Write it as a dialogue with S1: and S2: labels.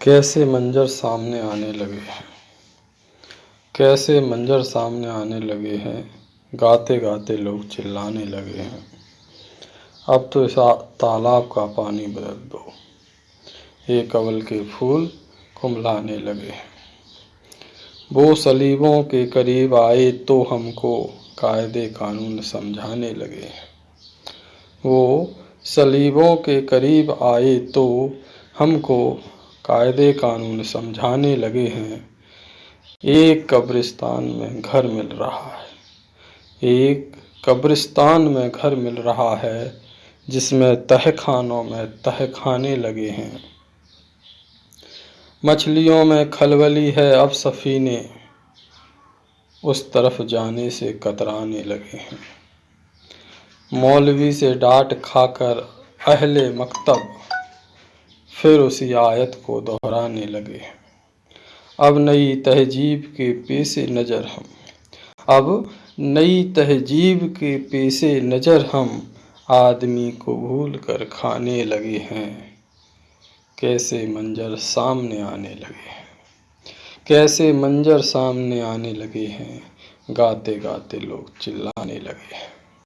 S1: कैसे मंजर सामने आने लगे हैं? कैसे मंजर सामने आने लगे हैं? गाते गाते लोग चिल्लाने लगे हैं। अब तो इस तालाब का पानी बदल दो। ये कवल के फूल कुमलाने लगे हैं। वो सलीबों के करीब आए तो हमको कायदे कानून समझाने लगे हैं। वो सलीबों के करीब आए तो हमको कायदे कानून समझाने लगे हैं। एक कब्रिस्तान में घर मिल रहा है। एक कब्रिस्तान में घर मिल रहा है, जिसमें तहखानों में तहखाने लगे हैं। मछलियों में खलबली है अब सफ़ीने। उस तरफ़ जाने से कतराने लगे हैं। मौलवी से डांट खाकर अहले मकतब फिर उसी आयत को दोहराने लगे। अब नई तहजीब के पेशे नज़र हम। अब नई तहजीब के पेशे नज़र हम आदमी को भूल कर खाने लगे हैं। कैसे मंजर सामने आने लगे हैं? कैसे मंजर सामने आने लगे हैं? गाते गाते लोग चिल्लाने लगे हैं।